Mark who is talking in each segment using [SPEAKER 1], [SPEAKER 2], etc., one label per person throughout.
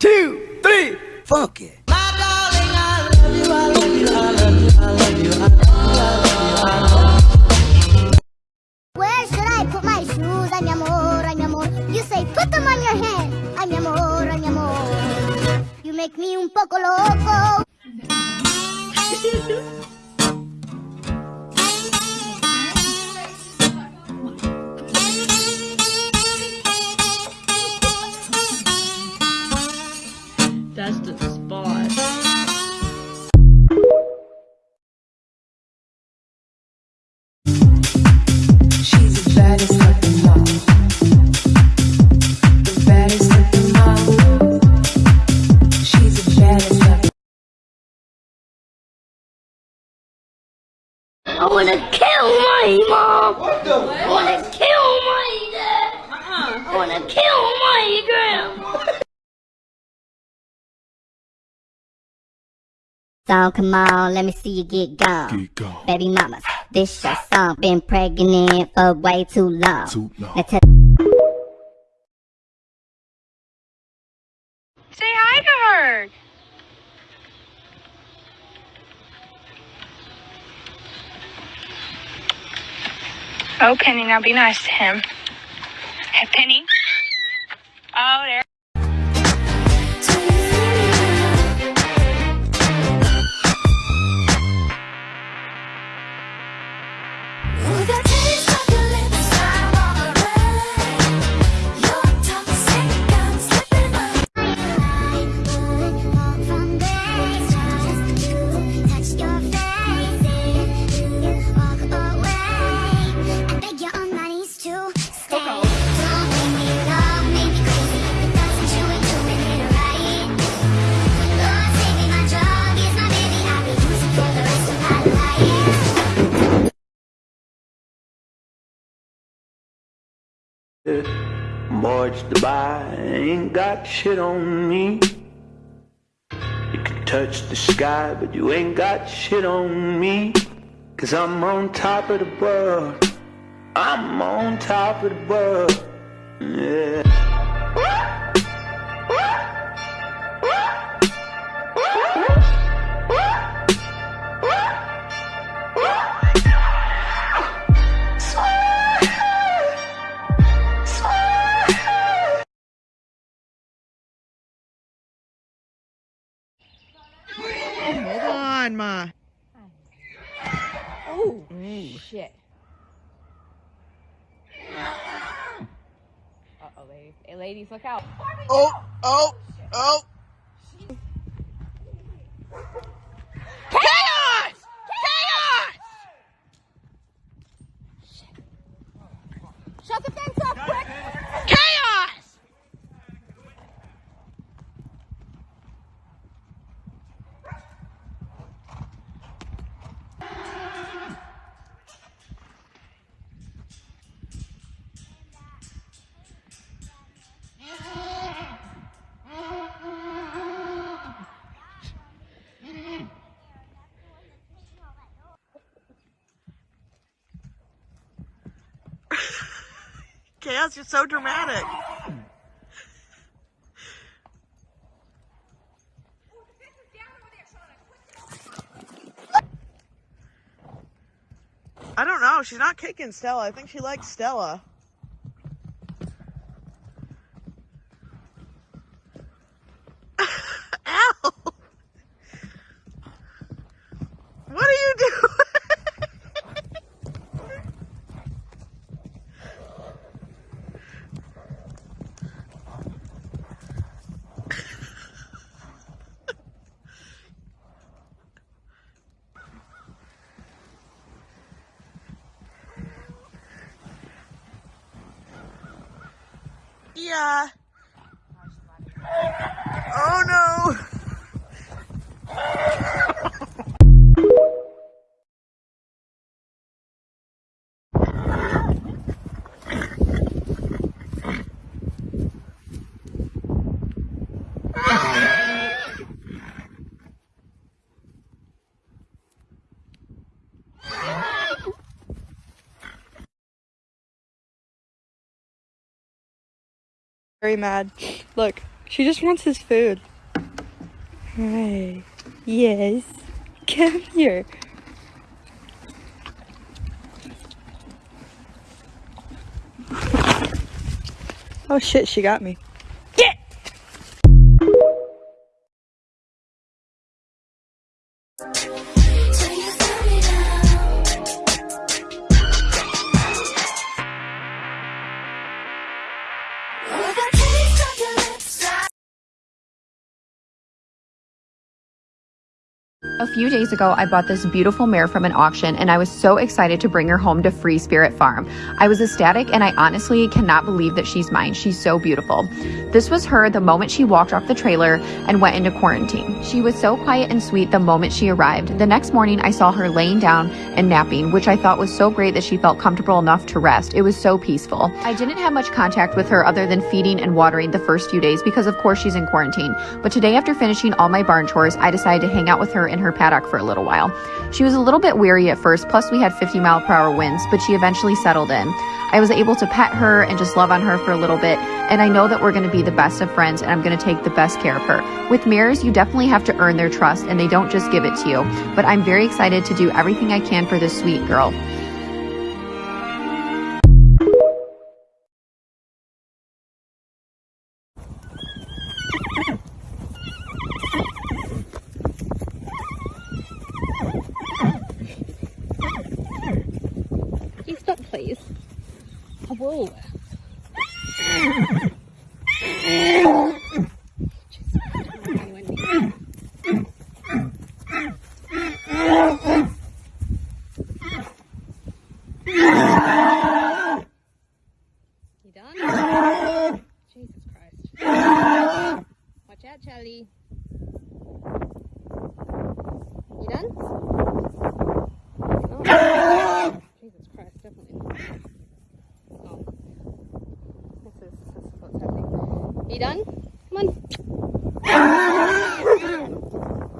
[SPEAKER 1] two, three, funk it.
[SPEAKER 2] Where should I put my shoes? Ay, mi amor, ay, mi amor. You say put them on your. Ay, mi amor, ay, mi amor. You make me un poco loco. So come on, let me see you get gone.
[SPEAKER 3] Get gone.
[SPEAKER 2] Baby mamas, this your song. Been pregnant for way too long.
[SPEAKER 3] Too long.
[SPEAKER 2] Now
[SPEAKER 4] Say hi to her. Oh, Penny, now be nice to him. Hey, Penny.
[SPEAKER 5] Mortgage to buy, ain't got shit on me. You can touch the sky, but you ain't got shit on me. Cause I'm on top of the world. I'm on top of the world. Yeah.
[SPEAKER 6] Hold on, Ma.
[SPEAKER 7] Oh, shit. Uh-oh, ladies. Hey, ladies, look out.
[SPEAKER 6] Oh, oh, oh. Chaos, you're so dramatic. I don't know. She's not kicking Stella. I think she likes Stella. Ow! What are you doing? Yeah. Oh no.
[SPEAKER 4] Very mad. Look.
[SPEAKER 6] She just wants his food. Hi. Yes. Come here. Oh shit, she got me.
[SPEAKER 3] A few days ago, I bought this beautiful mare from an auction and I was so excited to bring her home to Free Spirit Farm. I was ecstatic and I honestly cannot believe that she's mine. She's so beautiful. This was her the moment she walked off the trailer and went into quarantine. She was so quiet and sweet the moment she arrived. The next morning, I saw her laying down and napping, which I thought was so great that she felt comfortable enough to rest. It was so peaceful. I didn't have much contact with her other than feeding and watering the first few days because, of course, she's in quarantine. But today, after finishing all my barn chores, I decided to hang out with her in her paddock for a little while. She was a little bit weary at first, plus we had 50 mile per hour winds, but she eventually settled in. I was able to pet her and just love on her for a little bit, and I know that we're going to be the best of friends and I'm going to take the best care of her. With mirrors, you definitely have to earn their trust and they don't just give it to you. But I'm very excited to do everything I can for this sweet girl.
[SPEAKER 7] I will. You done? Jesus Christ. Watch out, Charlie. You done? No. Jesus Christ, definitely not. Oh. This is, this is what's happening. You done? Come on.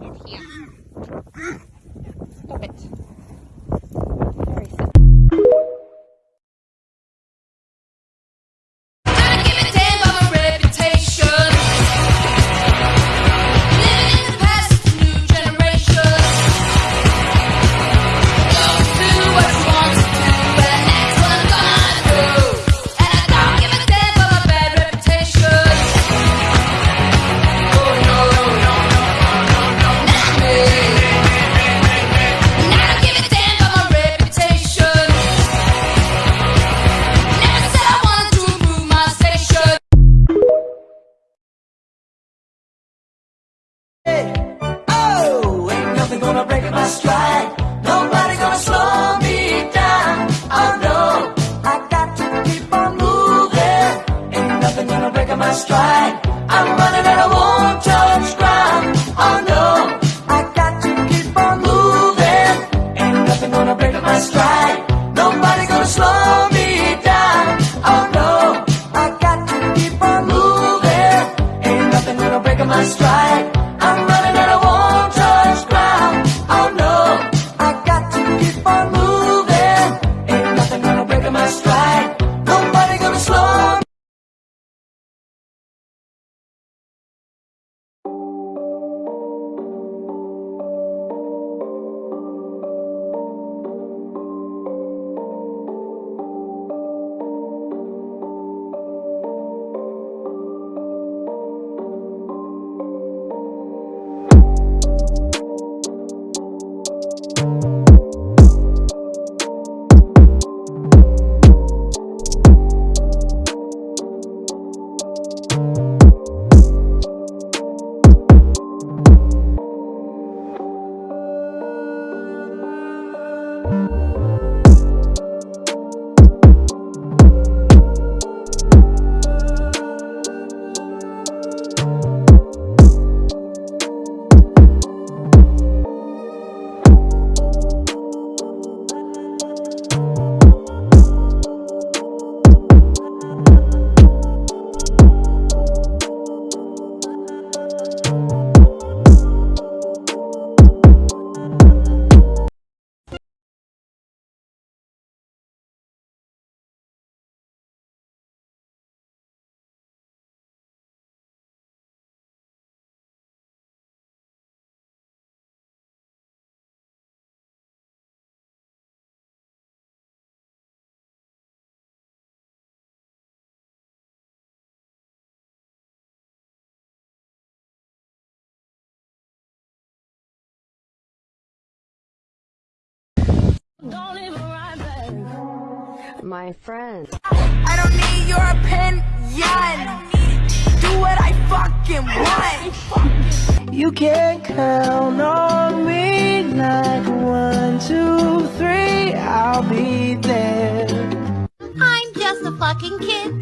[SPEAKER 7] Get here.
[SPEAKER 8] My stride.
[SPEAKER 9] My friend.
[SPEAKER 7] I don't need your opinion. Do what I fucking want.
[SPEAKER 8] You can count on me like one, two, three, I'll be there.
[SPEAKER 10] I'm just a fucking kid